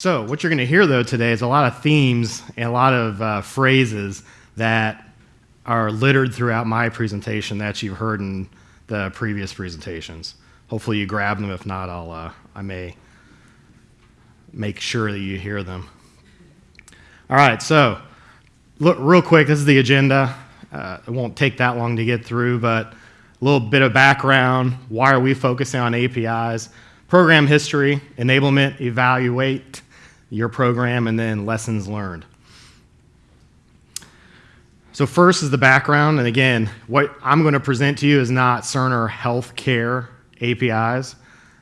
So, what you're going to hear though today is a lot of themes and a lot of uh, phrases that are littered throughout my presentation that you've heard in the previous presentations. Hopefully, you grab them. If not, I'll uh, I may make sure that you hear them. All right, so look real quick. This is the agenda. Uh, it won't take that long to get through, but a little bit of background. Why are we focusing on APIs? Program history, enablement, evaluate, your program, and then lessons learned. So first is the background, and again, what I'm going to present to you is not Cerner healthcare APIs.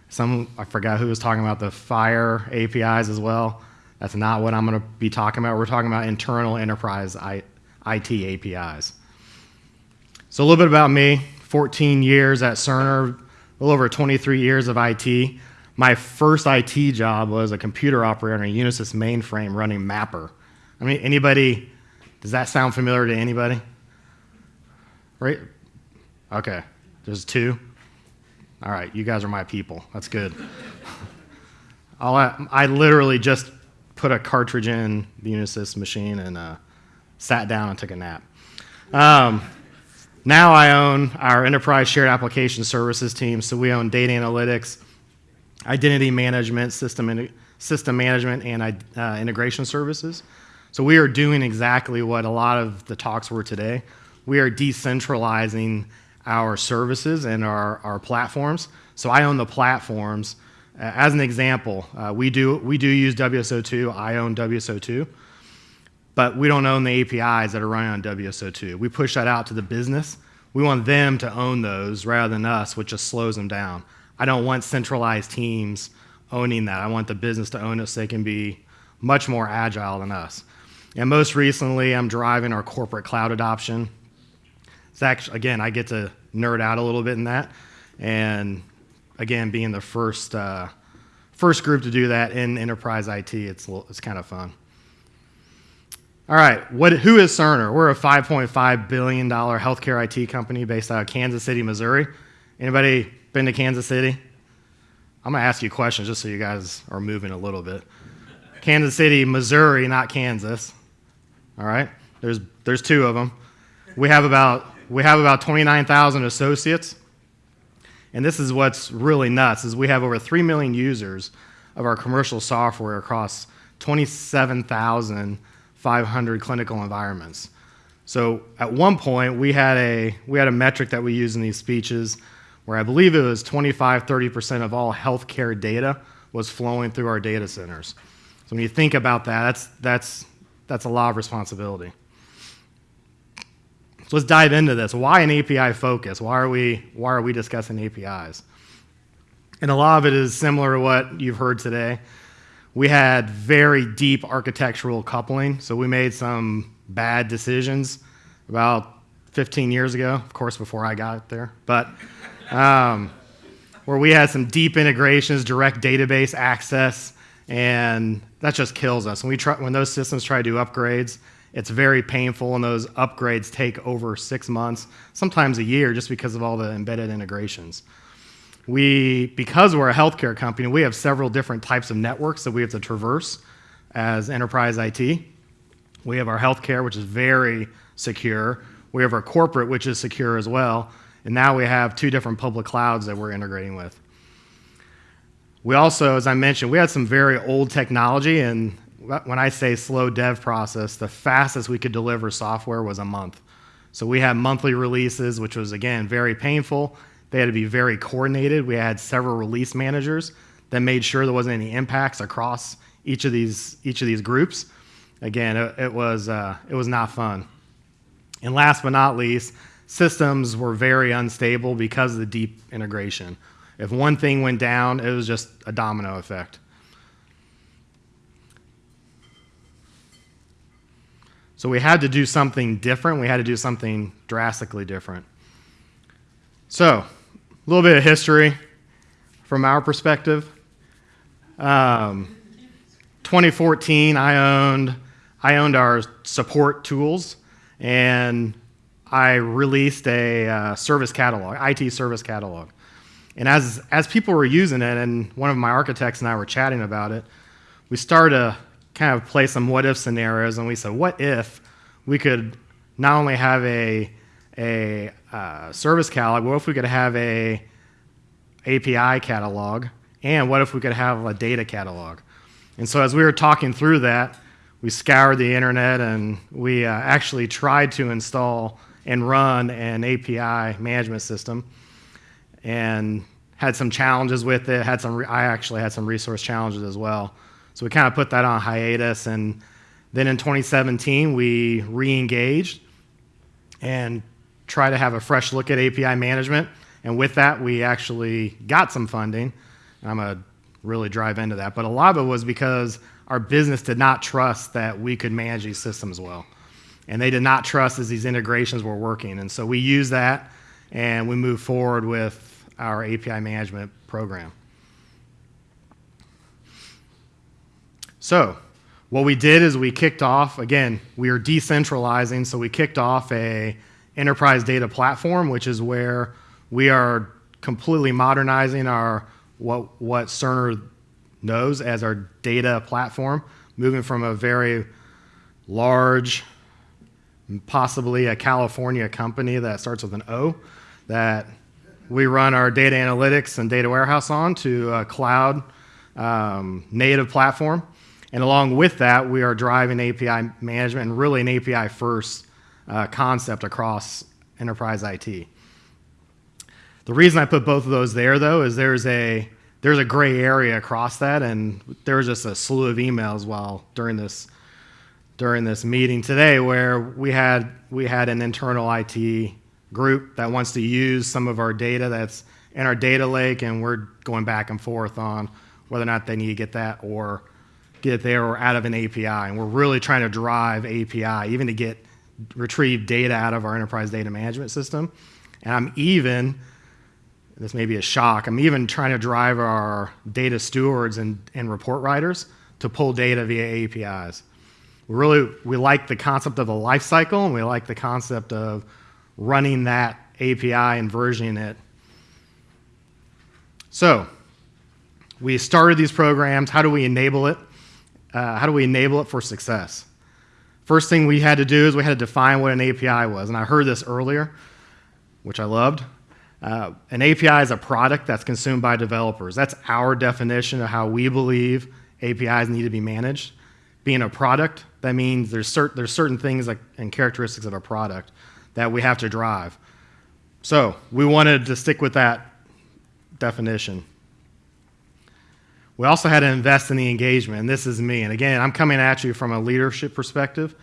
Some, I forgot who was talking about the FHIR APIs as well. That's not what I'm going to be talking about. We're talking about internal enterprise IT APIs. So a little bit about me, 14 years at Cerner, a little over 23 years of IT. My first IT job was a computer operator on a Unisys mainframe running Mapper. I mean, anybody, does that sound familiar to anybody? Right? Okay, there's two. All right, you guys are my people. That's good. I, I literally just put a cartridge in the Unisys machine and uh, sat down and took a nap. Um, now I own our enterprise shared application services team, so we own data analytics, identity management, system, system management, and uh, integration services. So we are doing exactly what a lot of the talks were today. We are decentralizing our services and our, our platforms. So I own the platforms. Uh, as an example, uh, we, do, we do use WSO2. I own WSO2. But we don't own the APIs that are running on WSO2. We push that out to the business. We want them to own those rather than us, which just slows them down. I don't want centralized teams owning that. I want the business to own it so they can be much more agile than us. And most recently, I'm driving our corporate cloud adoption. It's actually, again, I get to nerd out a little bit in that. And again, being the first, uh, first group to do that in enterprise IT, it's, it's kind of fun. All right, what, who is Cerner? We're a $5.5 billion healthcare IT company based out of Kansas City, Missouri. Anybody been to Kansas City? I'm going to ask you questions just so you guys are moving a little bit. Kansas City, Missouri, not Kansas. All right? There's, there's two of them. We have about, we have about 29,000 associates. And this is what's really nuts is we have over 3 million users of our commercial software across 27,500 clinical environments. So at one point, we had, a, we had a metric that we use in these speeches where I believe it was 25, 30% of all healthcare data was flowing through our data centers. So when you think about that, that's, that's, that's a lot of responsibility. So let's dive into this. Why an API focus? Why are we, why are we discussing APIs? And a lot of it is similar to what you've heard today. We had very deep architectural coupling, so we made some bad decisions about 15 years ago, of course, before I got there. But um, where we had some deep integrations, direct database access, and that just kills us. When, we try, when those systems try to do upgrades, it's very painful, and those upgrades take over six months, sometimes a year, just because of all the embedded integrations. We, because we're a healthcare company, we have several different types of networks that we have to traverse as enterprise IT. We have our healthcare, which is very secure. We have our corporate, which is secure as well. And now we have two different public clouds that we're integrating with. We also, as I mentioned, we had some very old technology, and when I say slow dev process, the fastest we could deliver software was a month. So we had monthly releases, which was, again, very painful. They had to be very coordinated. We had several release managers that made sure there wasn't any impacts across each of these, each of these groups. Again, it, it was, uh, it was not fun. And last but not least, systems were very unstable because of the deep integration. If one thing went down, it was just a domino effect. So we had to do something different. We had to do something drastically different. So, a little bit of history from our perspective. Um, 2014, I owned I owned our support tools, and I released a uh, service catalog, IT service catalog. And as, as people were using it, and one of my architects and I were chatting about it, we started to kind of play some what if scenarios, and we said, what if we could not only have a a uh, service catalog, what if we could have a API catalog, and what if we could have a data catalog? And so as we were talking through that, we scoured the internet and we uh, actually tried to install and run an API management system, and had some challenges with it. Had some I actually had some resource challenges as well. So we kind of put that on hiatus. And then in 2017, we re engaged and tried to have a fresh look at API management. And with that, we actually got some funding. I'm going to really drive into that. But a lot of it was because our business did not trust that we could manage these systems well. And they did not trust as these integrations were working. And so we use that and we move forward with our API management program. So, what we did is we kicked off, again, we are decentralizing, so we kicked off a enterprise data platform, which is where we are completely modernizing our what, what Cerner knows as our data platform, moving from a very large, possibly a California company that starts with an O, that we run our data analytics and data warehouse on to a cloud um, native platform and along with that, we are driving API management and really an API first uh, concept across enterprise IT. The reason I put both of those there, though, is there's a there's a gray area across that, and there's just a slew of emails while during this during this meeting today where we had we had an internal IT group that wants to use some of our data that's in our data lake, and we're going back and forth on whether or not they need to get that or get it there or out of an API. And we're really trying to drive API, even to get retrieve data out of our enterprise data management system. And I'm even, this may be a shock, I'm even trying to drive our data stewards and, and report writers to pull data via APIs. Really, we like the concept of the life cycle and we like the concept of running that API and versioning it. So, we started these programs. How do we enable it? uh, how do we enable it for success? First thing we had to do is we had to define what an API was. And I heard this earlier, which I loved. Uh, an API is a product that's consumed by developers. That's our definition of how we believe APIs need to be managed. Being a product, that means there's, cert- there's certain things like, and characteristics of a product that we have to drive. So we wanted to stick with that definition. We also had to invest in the engagement, and this is me. And again, I'm coming at you from a leadership perspective,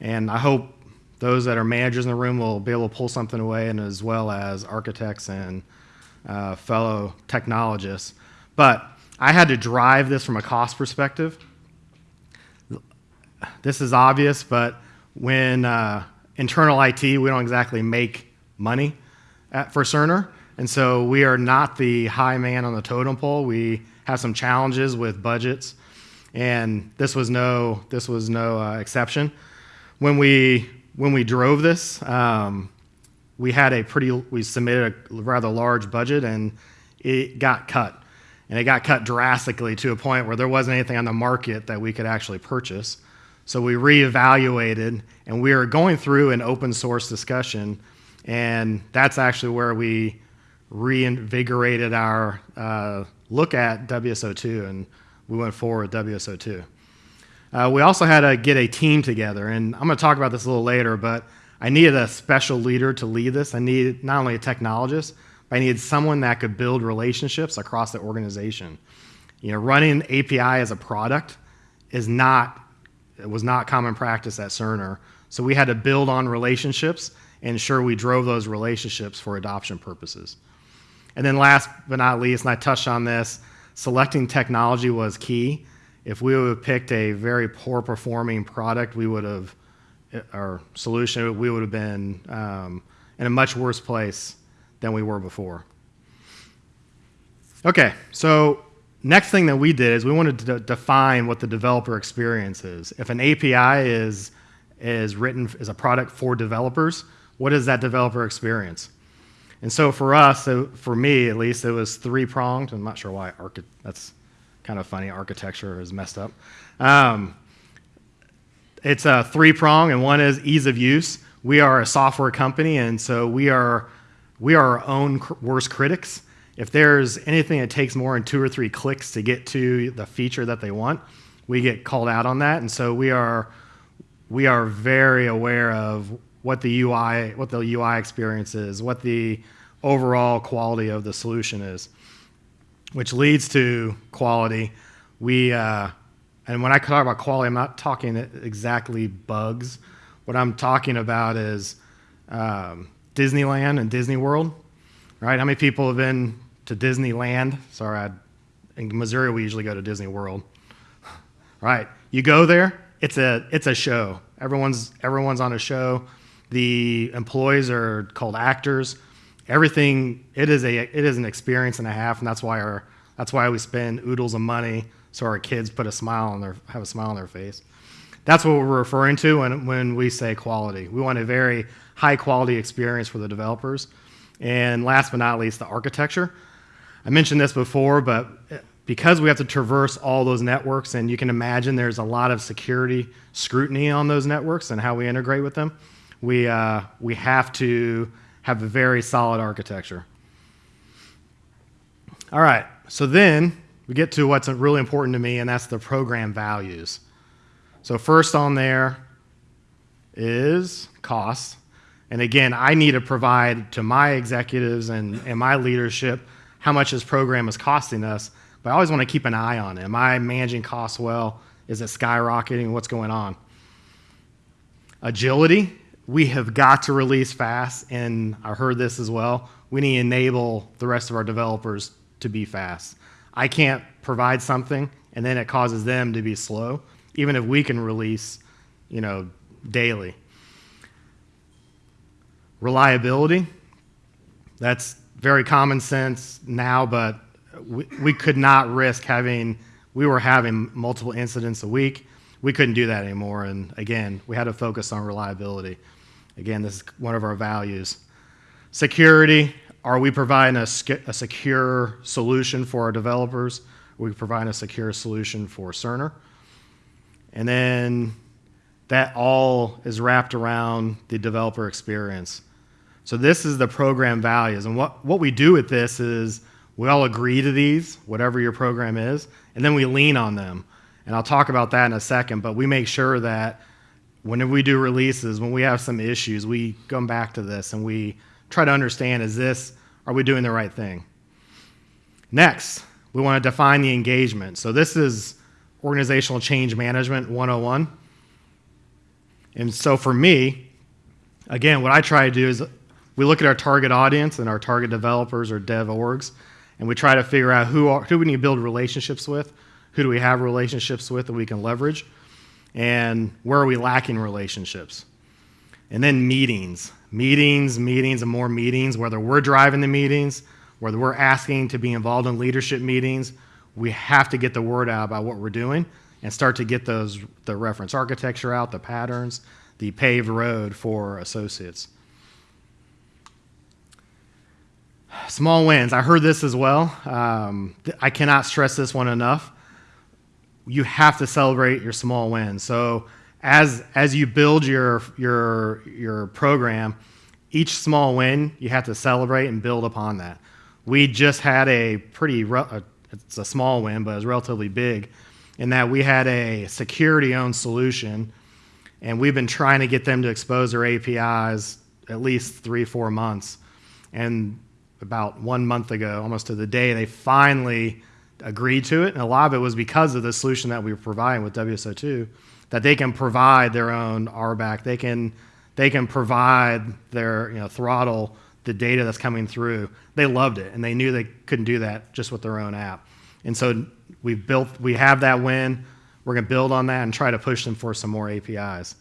and I hope those that are managers in the room will be able to pull something away, and as well as architects and uh, fellow technologists. But I had to drive this from a cost perspective. This is obvious, but when uh, internal IT, we don't exactly make money at, for Cerner, and so we are not the high man on the totem pole. We have some challenges with budgets, and this was no this was no uh, exception. When we when we drove this, um, we had a pretty we submitted a rather large budget, and it got cut, and it got cut drastically to a point where there wasn't anything on the market that we could actually purchase. So we reevaluated, and we are going through an open source discussion, and that's actually where we reinvigorated our uh, look at WSO2, and we went forward with WSO2. Uh, we also had to get a team together, and I'm going to talk about this a little later, but I needed a special leader to lead this. I needed not only a technologist, but I needed someone that could build relationships across the organization. You know, running API as a product is not, it was not common practice at Cerner. So we had to build on relationships and ensure we drove those relationships for adoption purposes. And then last but not least, and I touched on this, selecting technology was key. If we would have picked a very poor performing product, we would have, our solution, we would have been um, in a much worse place than we were before. Okay, so next thing that we did is we wanted to define what the developer experience is. If an API is, is written as a product for developers, what is that developer experience? And so for us, so for me at least, it was three pronged. I'm not sure why that's kind of funny. Architecture is messed up. Um, it's a three prong, and one is ease of use. We are a software company, and so we are we are our own cr- worst critics. If there's anything that takes more than two or three clicks to get to the feature that they want, we get called out on that, and so we are we are very aware of what the UI what the UI experience is, what the overall quality of the solution is, which leads to quality. We uh, and when I talk about quality, I'm not talking exactly bugs. What I'm talking about is um, Disneyland and Disney World, right? How many people have been to Disneyland? Sorry, I, in Missouri we usually go to Disney World, right? You go there, it's a it's a show. Everyone's everyone's on a show. The employees are called actors. Everything it is a it is an experience and a half, and that's why our that's why we spend oodles of money so our kids put a smile on their have a smile on their face. That's what we're referring to when, when we say quality. We want a very high quality experience for the developers. And last but not least, the architecture. I mentioned this before, but because we have to traverse all those networks, and you can imagine there's a lot of security scrutiny on those networks and how we integrate with them, we, uh, we have to have a very solid architecture. All right, so then we get to what's really important to me, and that's the program values. So, first on there is cost. And again, I need to provide to my executives and, and my leadership how much this program is costing us. But I always want to keep an eye on it. Am I managing costs well? Is it skyrocketing? What's going on? Agility, we have got to release fast, and I heard this as well. We need to enable the rest of our developers to be fast. I can't provide something and then it causes them to be slow even if we can release, you know, daily. Reliability, that's very common sense now, but we, we could not risk having, we were having multiple incidents a week. We couldn't do that anymore. And again, we had to focus on reliability. Again, this is one of our values. Security, are we providing a, a secure solution for our developers? Are we providing a secure solution for Cerner? And then that all is wrapped around the developer experience. So this is the program values. And what, what we do with this is we all agree to these, whatever your program is, and then we lean on them. And I'll talk about that in a second, but we make sure that whenever we do releases, when we have some issues, we come back to this and we try to understand is this, are we doing the right thing? Next, we want to define the engagement. So this is Organizational Change Management 101. And so for me, again, what I try to do is we look at our target audience and our target developers or dev orgs, and we try to figure out who, are, who we need to build relationships with, who do we have relationships with that we can leverage, and where are we lacking relationships. And then meetings, meetings, meetings, and more meetings, whether we're driving the meetings, whether we're asking to be involved in leadership meetings, we have to get the word out about what we're doing and start to get those the reference architecture out, the patterns, the paved road for associates. Small wins. I heard this as well. Um, I cannot stress this one enough. You have to celebrate your small wins. So as as you build your your your program, each small win you have to celebrate and build upon that. We just had a pretty a it's a small win, but it's relatively big, in that we had a security owned solution, and we've been trying to get them to expose their APIs at least three, four months. And about one month ago, almost to the day, they finally agreed to it. And a lot of it was because of the solution that we were providing with WSO2, that they can provide their own RBAC. They can, they can provide their you know, throttle the data that's coming through. They loved it, and they knew they couldn't do that just with their own app. And so we've built, we have that win. We're going to build on that and try to push them for some more APIs.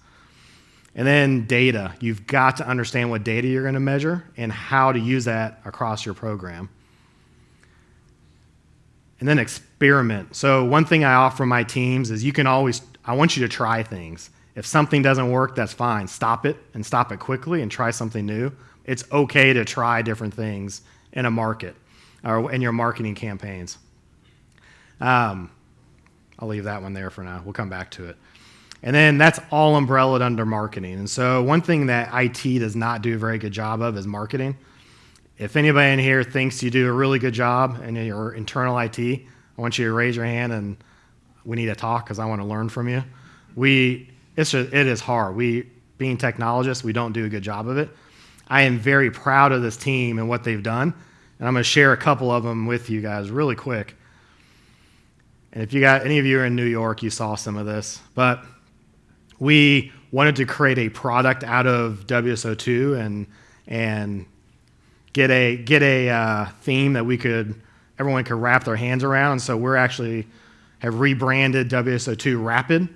And then data. You've got to understand what data you're going to measure and how to use that across your program. And then experiment. So one thing I offer my teams is you can always, I want you to try things. If something doesn't work, that's fine. Stop it and stop it quickly and try something new it's okay to try different things in a market or in your marketing campaigns. Um, I'll leave that one there for now. We'll come back to it. And then that's all umbrellaed under marketing. And so one thing that IT does not do a very good job of is marketing. If anybody in here thinks you do a really good job in your internal IT, I want you to raise your hand and we need to talk because I want to learn from you. We, it's just, it is hard. We, being technologists, we don't do a good job of it. I am very proud of this team and what they've done, and I'm going to share a couple of them with you guys really quick. And if you got any of you are in New York, you saw some of this, but we wanted to create a product out of WSO2 and and get a get a uh, theme that we could everyone could wrap their hands around. And so we're actually have rebranded WSO2 Rapid.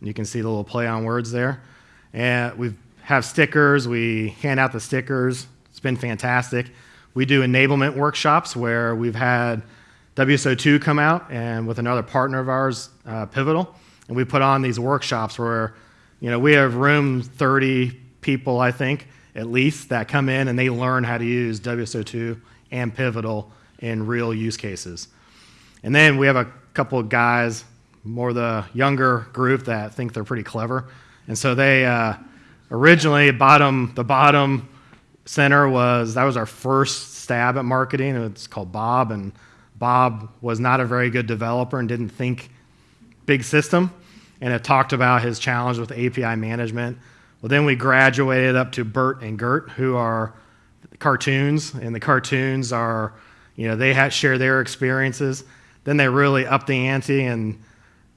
You can see the little play on words there. And we have stickers. We hand out the stickers. It's been fantastic. We do enablement workshops where we've had WSO2 come out and with another partner of ours, uh, Pivotal, and we put on these workshops where, you know, we have room 30 people, I think, at least, that come in and they learn how to use WSO2 and Pivotal in real use cases. And then we have a couple of guys, more the younger group that think they're pretty clever. And so they uh, originally bottom the bottom center was that was our first stab at marketing. It's called Bob, and Bob was not a very good developer and didn't think big system, and it talked about his challenge with API management. Well, then we graduated up to Bert and Gert, who are cartoons, and the cartoons are, you know, they had, share their experiences. Then they really upped the ante, and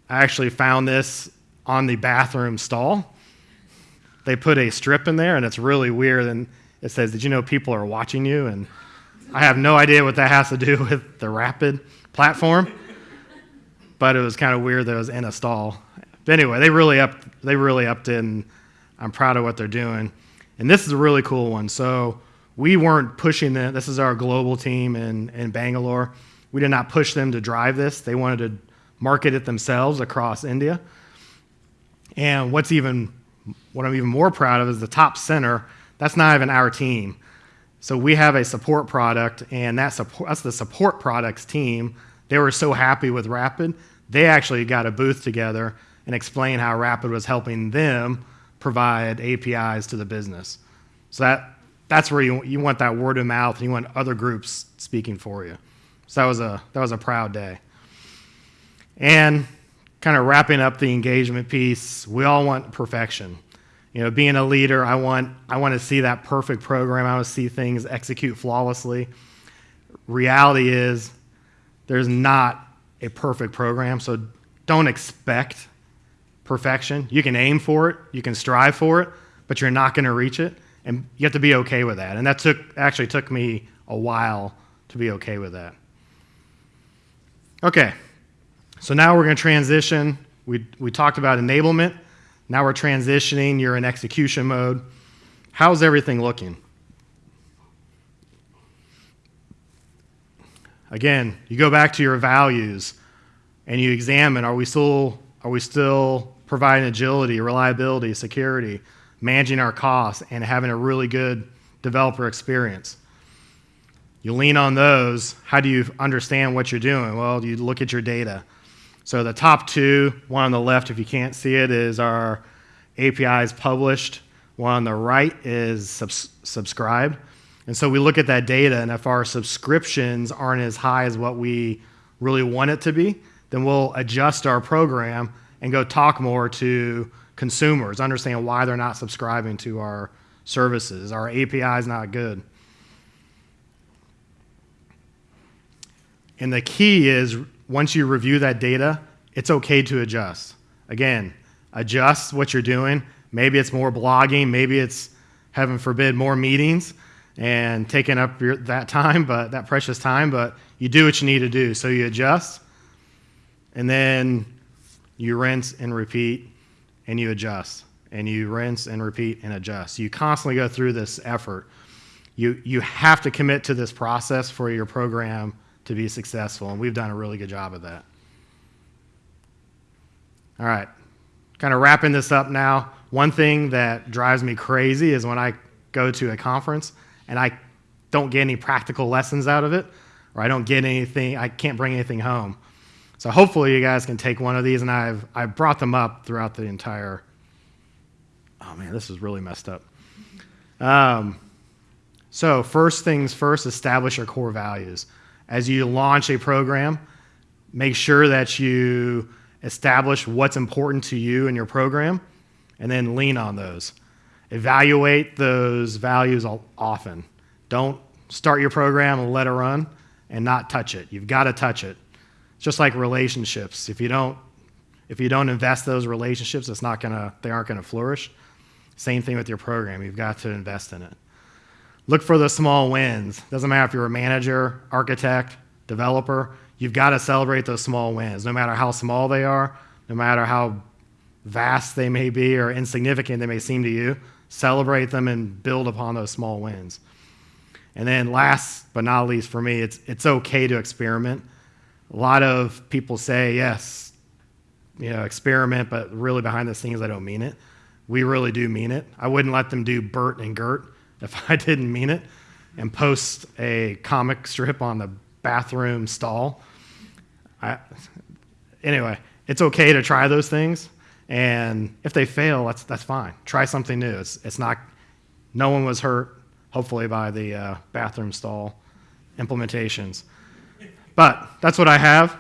I actually found this on the bathroom stall. They put a strip in there, and it's really weird. And it says, "Did you know people are watching you?" And I have no idea what that has to do with the Rapid platform, but it was kind of weird that it was in a stall. But anyway, they really upped. They really upped it, and I'm proud of what they're doing. And this is a really cool one. So we weren't pushing them. This is our global team in, in Bangalore. We did not push them to drive this. They wanted to market it themselves across India. And what's even what I'm even more proud of is the top center. That's not even our team. So we have a support product, and that support, that's the support products team. They were so happy with Rapid, they actually got a booth together and explain how Rapid was helping them provide APIs to the business. So that that's where you, you want that word of mouth, and you want other groups speaking for you. So that was a that was a proud day. And kind of wrapping up the engagement piece, we all want perfection. You know, being a leader, I want I want to see that perfect program. I want to see things execute flawlessly. Reality is there's not a perfect program, so don't expect perfection. You can aim for it, you can strive for it, but you're not going to reach it, and you have to be okay with that. And that took actually took me a while to be okay with that. Okay, so now we're going to transition. We, we talked about enablement. Now we're transitioning. You're in execution mode. How's everything looking? Again, you go back to your values and you examine are we still, are we still providing agility, reliability, security, managing our costs, and having a really good developer experience? You lean on those. How do you understand what you're doing? Well, you look at your data. So the top two, one on the left, if you can't see it, is our APIs published. One on the right is subs subscribed. And so we look at that data, and if our subscriptions aren't as high as what we really want it to be, then we'll adjust our program and go talk more to consumers, understand why they're not subscribing to our services. Our API is not good. And the key is once you review that data, it's okay to adjust. Again, adjust what you're doing. Maybe it's more blogging, maybe it's, heaven forbid, more meetings and taking up your, that time, but that precious time, but you do what you need to do. So you adjust, and then you rinse and repeat, and you adjust, and you rinse and repeat and adjust. You constantly go through this effort. You, you have to commit to this process for your program to be successful, and we've done a really good job of that. All right, kind of wrapping this up now. One thing that drives me crazy is when I go to a conference and I don't get any practical lessons out of it, or I don't get anything, I can't bring anything home. So hopefully you guys can take one of these, and I've I've brought them up throughout the entire. Oh man, this is really messed up. Um, so first things first, establish your core values. As you launch a program, make sure that you establish what's important to you in your program, and then lean on those. Evaluate those values often. Don't start your program and let it run and not touch it. You've got to touch it. Just like relationships. If you don't if you don't invest those relationships, it's not gonna they aren't gonna flourish. Same thing with your program. You've got to invest in it. Look for the small wins. Doesn't matter if you're a manager, architect, developer, you've got to celebrate those small wins, no matter how small they are, no matter how vast they may be or insignificant they may seem to you. Celebrate them and build upon those small wins. And then last but not least for me, it's, it's okay to experiment. A lot of people say, yes, you know, experiment, but really behind the scenes, I don't mean it. We really do mean it. I wouldn't let them do Bert and Gert if I didn't mean it and post a comic strip on the bathroom stall. I, anyway, it's okay to try those things. And if they fail, that's, that's fine. Try something new. It's, it's not, no one was hurt hopefully by the uh, bathroom stall implementations. But that's what I have.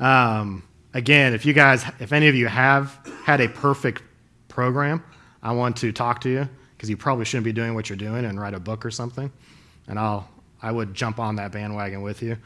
Um, again, if you guys, if any of you have had a perfect program, I want to talk to you because you probably shouldn't be doing what you're doing and write a book or something. And I'll, I would jump on that bandwagon with you.